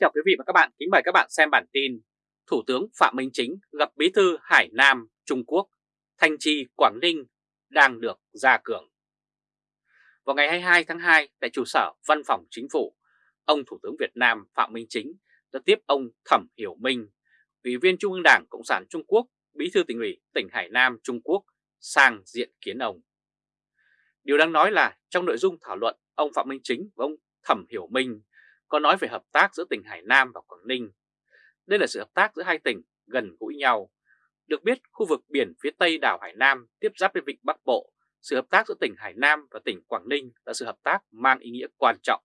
chào quý vị và các bạn, kính mời các bạn xem bản tin Thủ tướng Phạm Minh Chính gặp Bí thư Hải Nam Trung Quốc, Thanh Trì Quảng Ninh đang được gia cường. Vào ngày 22 tháng 2 tại trụ sở Văn phòng Chính phủ, ông Thủ tướng Việt Nam Phạm Minh Chính đã tiếp ông Thẩm Hiểu Minh, Ủy viên Trung ương Đảng Cộng sản Trung Quốc, Bí thư tỉnh ủy tỉnh Hải Nam Trung Quốc sang diện kiến ông. Điều đáng nói là trong nội dung thảo luận, ông Phạm Minh Chính và ông Thẩm Hiểu Minh có nói về hợp tác giữa tỉnh Hải Nam và Quảng Ninh. Đây là sự hợp tác giữa hai tỉnh gần gũi nhau. Được biết, khu vực biển phía tây đảo Hải Nam tiếp giáp với vịnh Bắc Bộ, sự hợp tác giữa tỉnh Hải Nam và tỉnh Quảng Ninh là sự hợp tác mang ý nghĩa quan trọng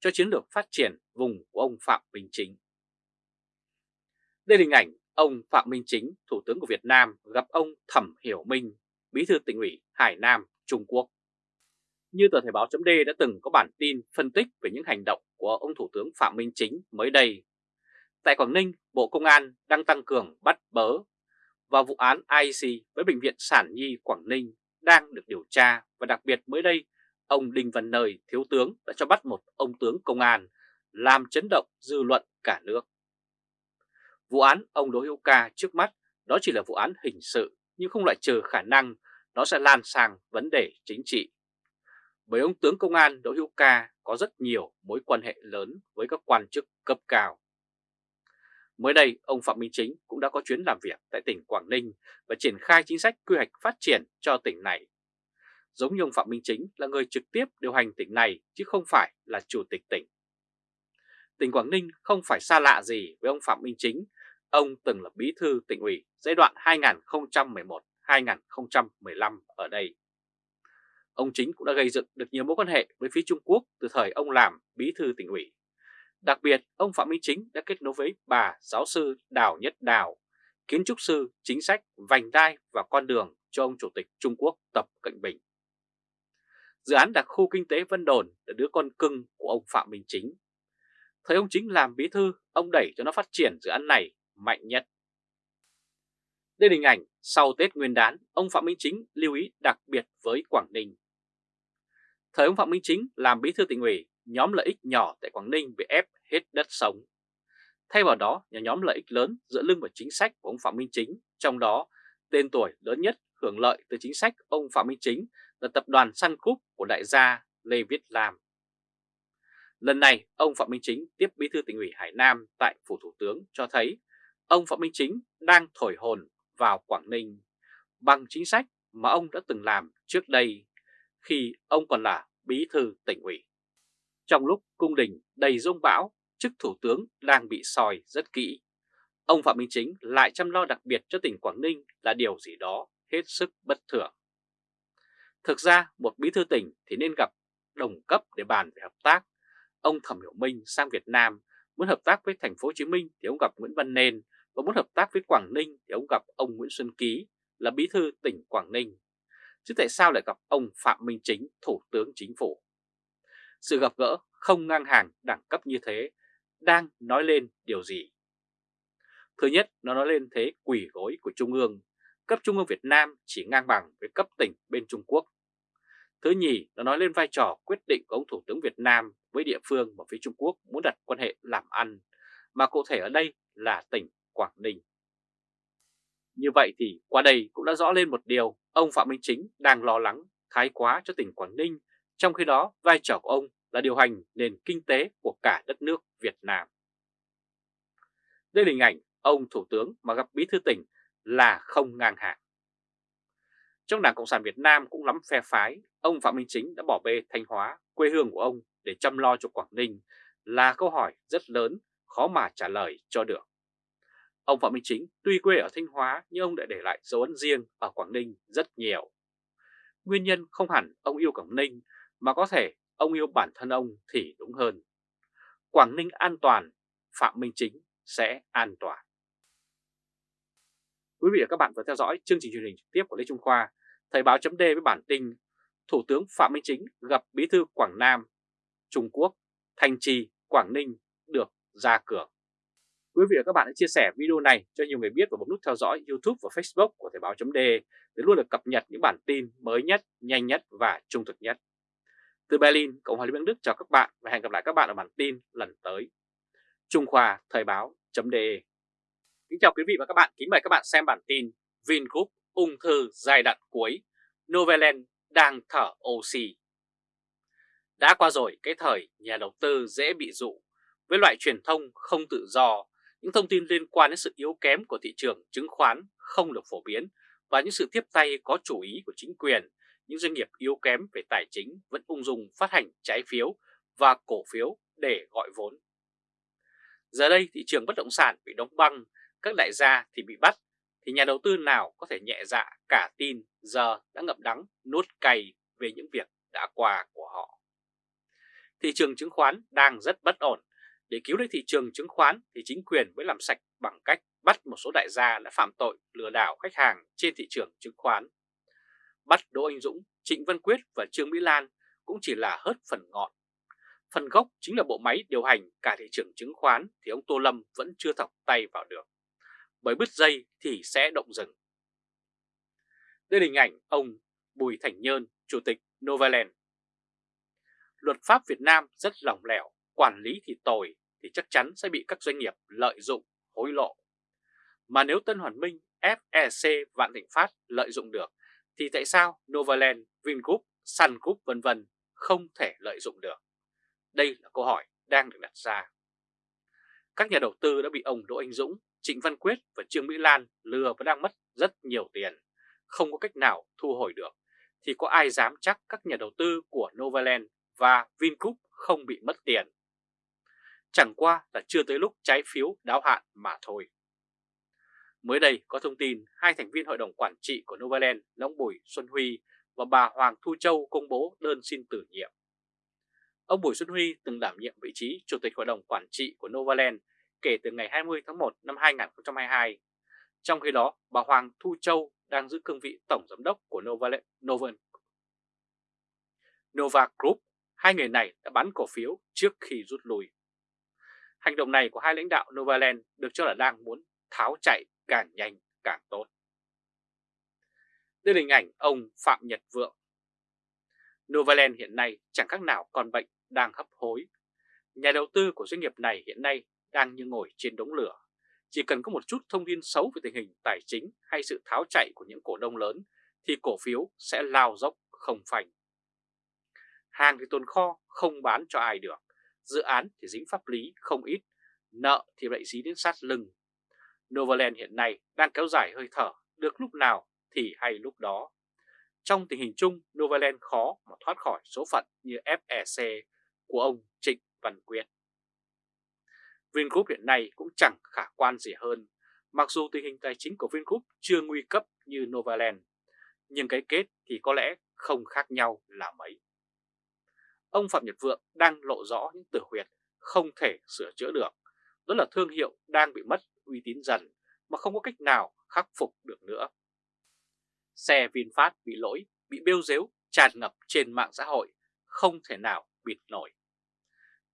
cho chiến lược phát triển vùng của ông Phạm Minh Chính. Đây là hình ảnh ông Phạm Minh Chính, Thủ tướng của Việt Nam gặp ông Thẩm Hiểu Minh, Bí thư tỉnh ủy Hải Nam, Trung Quốc. Như tờ Thể báo chấm đã từng có bản tin phân tích về những hành động của ông Thủ tướng Phạm Minh Chính mới đây. Tại Quảng Ninh, Bộ Công an đang tăng cường bắt bớ và vụ án IC với Bệnh viện Sản Nhi Quảng Ninh đang được điều tra và đặc biệt mới đây, ông Đinh Văn Nơi, Thiếu tướng đã cho bắt một ông tướng công an làm chấn động dư luận cả nước. Vụ án ông Đỗ Hữu Ca trước mắt đó chỉ là vụ án hình sự nhưng không loại trừ khả năng nó sẽ lan sang vấn đề chính trị bởi ông tướng công an Đỗ Hữu Ca có rất nhiều mối quan hệ lớn với các quan chức cấp cao. Mới đây, ông Phạm Minh Chính cũng đã có chuyến làm việc tại tỉnh Quảng Ninh và triển khai chính sách quy hoạch phát triển cho tỉnh này. Giống như ông Phạm Minh Chính là người trực tiếp điều hành tỉnh này chứ không phải là chủ tịch tỉnh. Tỉnh Quảng Ninh không phải xa lạ gì với ông Phạm Minh Chính, ông từng là bí thư tỉnh ủy giai đoạn 2011-2015 ở đây. Ông Chính cũng đã gây dựng được nhiều mối quan hệ với phía Trung Quốc từ thời ông làm bí thư tỉnh ủy. Đặc biệt, ông Phạm Minh Chính đã kết nối với bà giáo sư Đào Nhất Đào, kiến trúc sư chính sách vành đai và con đường cho ông Chủ tịch Trung Quốc Tập Cận Bình. Dự án đặc khu kinh tế Vân Đồn là đứa con cưng của ông Phạm Minh Chính. Thời ông Chính làm bí thư, ông đẩy cho nó phát triển dự án này mạnh nhất. Đây là hình ảnh sau Tết Nguyên đán, ông Phạm Minh Chính lưu ý đặc biệt với Quảng Ninh. Thời ông Phạm Minh Chính làm bí thư tỉnh ủy, nhóm lợi ích nhỏ tại Quảng Ninh bị ép hết đất sống. Thay vào đó, nhà nhóm lợi ích lớn dựa lưng vào chính sách của ông Phạm Minh Chính, trong đó tên tuổi lớn nhất hưởng lợi từ chính sách ông Phạm Minh Chính là tập đoàn Sun Group của đại gia Lê Viết Lam. Lần này, ông Phạm Minh Chính tiếp bí thư tỉnh ủy Hải Nam tại Phủ Thủ tướng cho thấy ông Phạm Minh Chính đang thổi hồn vào Quảng Ninh bằng chính sách mà ông đã từng làm trước đây khi ông còn là bí thư tỉnh ủy. Trong lúc cung đình đầy rông bão, chức thủ tướng đang bị soi rất kỹ. Ông Phạm Minh Chính lại chăm lo đặc biệt cho tỉnh Quảng Ninh là điều gì đó hết sức bất thường. Thực ra một bí thư tỉnh thì nên gặp đồng cấp để bàn về hợp tác. Ông Thẩm Hiểu Minh sang Việt Nam muốn hợp tác với thành phố Hồ Chí Minh thì ông gặp Nguyễn Văn Nên và muốn hợp tác với Quảng Ninh thì ông gặp ông Nguyễn Xuân Ký là bí thư tỉnh Quảng Ninh chứ tại sao lại gặp ông Phạm Minh Chính, Thủ tướng Chính phủ? Sự gặp gỡ không ngang hàng đẳng cấp như thế đang nói lên điều gì? Thứ nhất, nó nói lên thế quỷ gối của Trung ương. Cấp Trung ương Việt Nam chỉ ngang bằng với cấp tỉnh bên Trung Quốc. Thứ nhì, nó nói lên vai trò quyết định của ông Thủ tướng Việt Nam với địa phương mà phía Trung Quốc muốn đặt quan hệ làm ăn, mà cụ thể ở đây là tỉnh Quảng Ninh. Như vậy thì qua đây cũng đã rõ lên một điều, ông Phạm Minh Chính đang lo lắng thái quá cho tỉnh Quảng Ninh, trong khi đó vai trò của ông là điều hành nền kinh tế của cả đất nước Việt Nam. Đây là hình ảnh ông Thủ tướng mà gặp bí thư tỉnh là không ngang hàng. Trong Đảng Cộng sản Việt Nam cũng lắm phe phái, ông Phạm Minh Chính đã bỏ bê Thanh Hóa, quê hương của ông để chăm lo cho Quảng Ninh là câu hỏi rất lớn, khó mà trả lời cho được. Ông Phạm Minh Chính tuy quê ở Thanh Hóa nhưng ông đã để lại dấu ấn riêng ở Quảng Ninh rất nhiều. Nguyên nhân không hẳn ông yêu Quảng Ninh mà có thể ông yêu bản thân ông thì đúng hơn. Quảng Ninh an toàn, Phạm Minh Chính sẽ an toàn. Quý vị và các bạn vừa theo dõi chương trình truyền hình trực tiếp của Lê Trung Khoa, Thời báo chấm với bản tin Thủ tướng Phạm Minh Chính gặp Bí thư Quảng Nam, Trung Quốc, Thanh Trì, Quảng Ninh được ra cường. Quý vị và các bạn hãy chia sẻ video này cho nhiều người biết và bấm nút theo dõi YouTube và Facebook của Thời báo .de để luôn được cập nhật những bản tin mới nhất, nhanh nhất và trung thực nhất. Từ Berlin, Cộng hòa Liên bang Đức chào các bạn và hẹn gặp lại các bạn ở bản tin lần tới. Trung Khoa Thời báo.de Kính chào quý vị và các bạn, kính mời các bạn xem bản tin Vingroup ung thư giai đoạn cuối, Novaland đang thở oxy. Đã qua rồi cái thời nhà đầu tư dễ bị dụ, với loại truyền thông không tự do, những thông tin liên quan đến sự yếu kém của thị trường chứng khoán không được phổ biến và những sự tiếp tay có chủ ý của chính quyền, những doanh nghiệp yếu kém về tài chính vẫn ung dung phát hành trái phiếu và cổ phiếu để gọi vốn. Giờ đây thị trường bất động sản bị đóng băng, các đại gia thì bị bắt, thì nhà đầu tư nào có thể nhẹ dạ cả tin giờ đã ngậm đắng nuốt cay về những việc đã qua của họ. Thị trường chứng khoán đang rất bất ổn. Để cứu lấy thị trường chứng khoán thì chính quyền mới làm sạch bằng cách bắt một số đại gia đã phạm tội lừa đảo khách hàng trên thị trường chứng khoán. Bắt Đỗ Anh Dũng, Trịnh Văn Quyết và Trương Mỹ Lan cũng chỉ là hớt phần ngọn Phần gốc chính là bộ máy điều hành cả thị trường chứng khoán thì ông Tô Lâm vẫn chưa thọc tay vào được. Bởi bứt dây thì sẽ động rừng. Đây là hình ảnh ông Bùi Thành Nhơn, Chủ tịch Novaland. Luật pháp Việt Nam rất lỏng lẻo, quản lý thì tồi thì chắc chắn sẽ bị các doanh nghiệp lợi dụng, hối lộ. Mà nếu Tân Hoàn Minh, FEC, Vạn Thịnh Phát lợi dụng được, thì tại sao Novaland, Vingroup, Sun Group vân vân không thể lợi dụng được? Đây là câu hỏi đang được đặt ra. Các nhà đầu tư đã bị ông Đỗ Anh Dũng, Trịnh Văn Quyết và Trương Mỹ Lan lừa và đang mất rất nhiều tiền, không có cách nào thu hồi được, thì có ai dám chắc các nhà đầu tư của Novaland và Vingroup không bị mất tiền. Chẳng qua là chưa tới lúc trái phiếu đáo hạn mà thôi. Mới đây có thông tin hai thành viên hội đồng quản trị của Novaland là ông Bùi Xuân Huy và bà Hoàng Thu Châu công bố đơn xin tử nhiệm. Ông Bùi Xuân Huy từng đảm nhiệm vị trí Chủ tịch Hội đồng Quản trị của Novaland kể từ ngày 20 tháng 1 năm 2022. Trong khi đó, bà Hoàng Thu Châu đang giữ cương vị Tổng Giám đốc của Novaland, Novan. Nova Group. Hai người này đã bán cổ phiếu trước khi rút lui. Hành động này của hai lãnh đạo Novaland được cho là đang muốn tháo chạy càng nhanh càng tốt. Đây là hình ảnh ông Phạm Nhật Vượng. Novaland hiện nay chẳng khác nào còn bệnh đang hấp hối. Nhà đầu tư của doanh nghiệp này hiện nay đang như ngồi trên đống lửa. Chỉ cần có một chút thông tin xấu về tình hình tài chính hay sự tháo chạy của những cổ đông lớn thì cổ phiếu sẽ lao dốc không phanh. Hàng thì tồn kho không bán cho ai được, dự án thì dính pháp lý không ít, nợ thì lại dí đến sát lưng. Novaland hiện nay đang kéo dài hơi thở, được lúc nào thì hay lúc đó. Trong tình hình chung, Novaland khó mà thoát khỏi số phận như FEC của ông Trịnh Văn Quyết. Vingroup hiện nay cũng chẳng khả quan gì hơn, mặc dù tình hình tài chính của Vingroup chưa nguy cấp như Novaland, nhưng cái kết thì có lẽ không khác nhau là mấy. Ông Phạm Nhật Vượng đang lộ rõ những tử huyệt không thể sửa chữa được, đó là thương hiệu đang bị mất uy tín dần mà không có cách nào khắc phục được nữa. Xe VinFast bị lỗi, bị bêu dếu, tràn ngập trên mạng xã hội, không thể nào bịt nổi.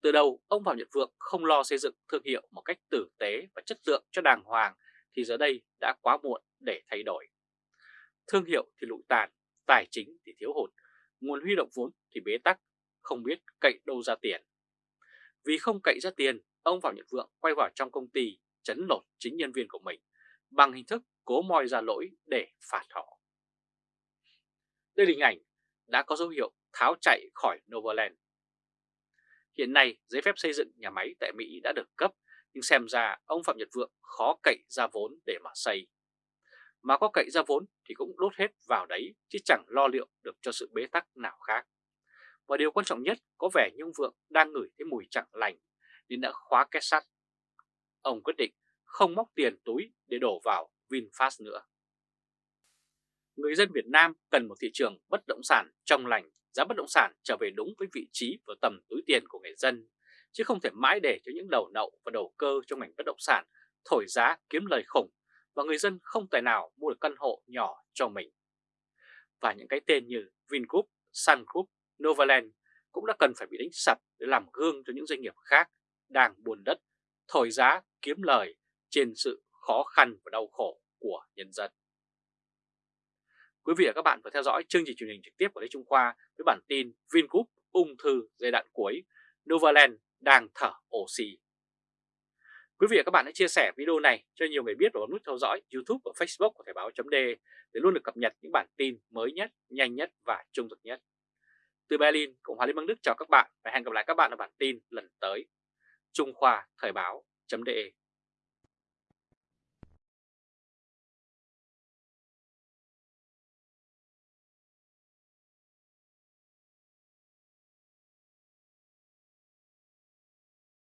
Từ đầu, ông Phạm Nhật Vượng không lo xây dựng thương hiệu một cách tử tế và chất lượng cho đàng hoàng thì giờ đây đã quá muộn để thay đổi. Thương hiệu thì lụi tàn, tài chính thì thiếu hụt, nguồn huy động vốn thì bế tắc, không biết cậy đâu ra tiền. Vì không cậy ra tiền, ông Phạm Nhật Vượng quay vào trong công ty chấn lột chính nhân viên của mình bằng hình thức cố moi ra lỗi để phạt họ. Đây là hình ảnh đã có dấu hiệu tháo chạy khỏi Novaland. Hiện nay, giấy phép xây dựng nhà máy tại Mỹ đã được cấp, nhưng xem ra ông Phạm Nhật Vượng khó cậy ra vốn để mà xây. Mà có cậy ra vốn thì cũng đốt hết vào đấy, chứ chẳng lo liệu được cho sự bế tắc nào khác. Và điều quan trọng nhất, có vẻ như ông Vượng đang ngửi thấy mùi chẳng lành, nên đã khóa két sắt. Ông quyết định không móc tiền túi để đổ vào VinFast nữa. Người dân Việt Nam cần một thị trường bất động sản trong lành giá bất động sản trở về đúng với vị trí và tầm túi tiền của người dân, chứ không thể mãi để cho những đầu nậu và đầu cơ trong ngành bất động sản thổi giá kiếm lời khủng và người dân không tài nào mua được căn hộ nhỏ cho mình. Và những cái tên như Vingroup, Sun Group, Novaland cũng đã cần phải bị đánh sập để làm gương cho những doanh nghiệp khác đang buồn đất, thổi giá kiếm lời trên sự khó khăn và đau khổ của nhân dân. Quý vị và các bạn vừa theo dõi chương trình truyền hình trực tiếp của Lê Trung Khoa với bản tin Vingroup ung thư giai đoạn cuối, Novaland đang thở oxy. Quý vị và các bạn hãy chia sẻ video này cho nhiều người biết và bấm nút theo dõi YouTube và Facebook của Thời Báo .de để luôn được cập nhật những bản tin mới nhất, nhanh nhất và trung thực nhất. Từ Berlin, Cộng hòa Liên bang Đức chào các bạn và hẹn gặp lại các bạn ở bản tin lần tới. Trung Khoa Thời báo.de